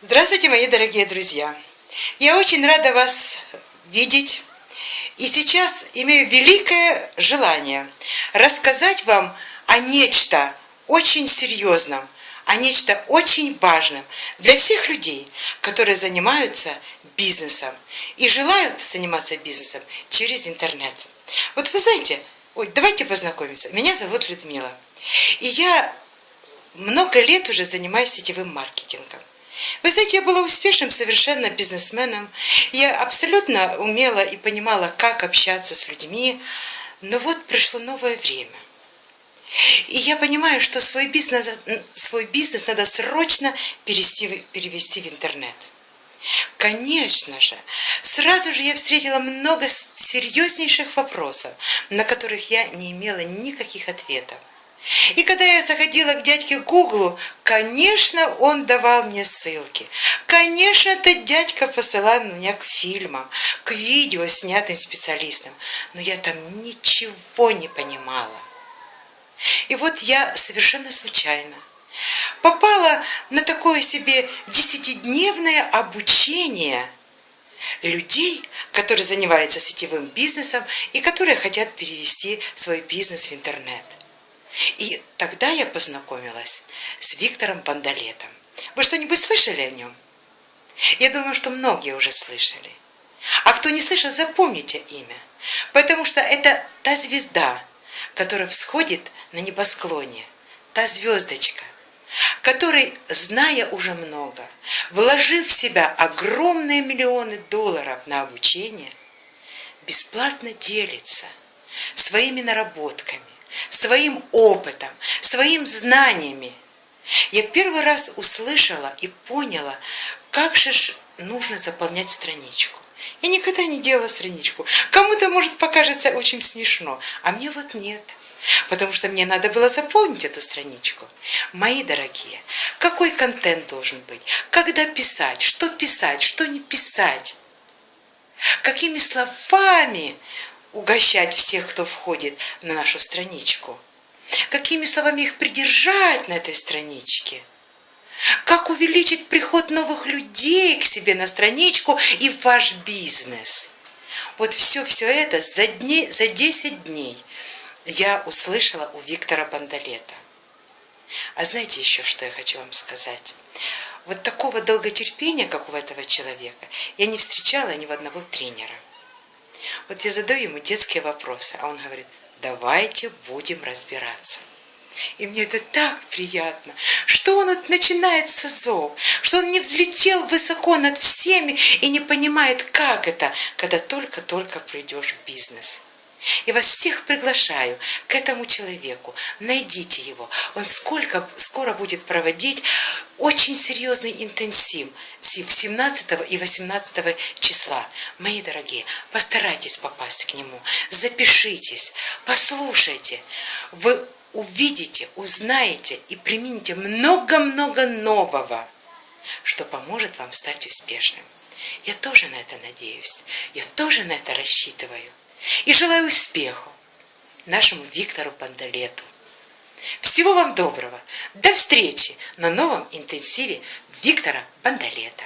Здравствуйте, мои дорогие друзья! Я очень рада вас видеть. И сейчас имею великое желание рассказать вам о нечто очень серьезном, о нечто очень важном для всех людей, которые занимаются бизнесом и желают заниматься бизнесом через интернет. Вот вы знаете, ой, давайте познакомимся. Меня зовут Людмила. И я много лет уже занимаюсь сетевым маркетингом. Вы знаете, я была успешным совершенно бизнесменом. Я абсолютно умела и понимала, как общаться с людьми. Но вот пришло новое время. И я понимаю, что свой бизнес, свой бизнес надо срочно перевести, перевести в интернет. Конечно же, сразу же я встретила много серьезнейших вопросов, на которых я не имела никаких ответов. И когда я заходила к дядьке Гуглу, конечно, он давал мне ссылки. Конечно, этот дядька посылал меня к фильмам, к видео, снятым специалистам. Но я там ничего не понимала. И вот я совершенно случайно попала на такое себе десятидневное обучение людей, которые занимаются сетевым бизнесом и которые хотят перевести свой бизнес в интернет. И тогда я познакомилась с Виктором Пандалетом. Вы что-нибудь слышали о нем? Я думаю, что многие уже слышали. А кто не слышал, запомните имя. Потому что это та звезда, которая всходит на небосклоне. Та звездочка, который, зная уже много, вложив в себя огромные миллионы долларов на обучение, бесплатно делится своими наработками, своим опытом, своим знаниями. Я первый раз услышала и поняла, как же нужно заполнять страничку. Я никогда не делала страничку. Кому-то, может, покажется очень смешно, а мне вот нет. Потому что мне надо было заполнить эту страничку. Мои дорогие, какой контент должен быть? Когда писать? Что писать? Что не писать? Какими словами угощать всех, кто входит на нашу страничку? Какими словами их придержать на этой страничке? Как увеличить приход новых людей к себе на страничку и в ваш бизнес? Вот все, все это за, дни, за 10 дней я услышала у Виктора Бандалета. А знаете еще, что я хочу вам сказать? Вот такого долготерпения, как у этого человека, я не встречала ни у одного тренера. Вот я задаю ему детские вопросы, а он говорит, давайте будем разбираться. И мне это так приятно, что он вот начинает с азов, что он не взлетел высоко над всеми и не понимает, как это, когда только-только придешь в бизнес. Я вас всех приглашаю к этому человеку. Найдите его. Он сколько, скоро будет проводить очень серьезный интенсив 17 и 18 числа. Мои дорогие, постарайтесь попасть к нему. Запишитесь, послушайте. Вы увидите, узнаете и примените много-много нового, что поможет вам стать успешным. Я тоже на это надеюсь. Я тоже на это рассчитываю. И желаю успеху нашему Виктору Пандалету. Всего вам доброго. До встречи на новом интенсиве Виктора Бандалета.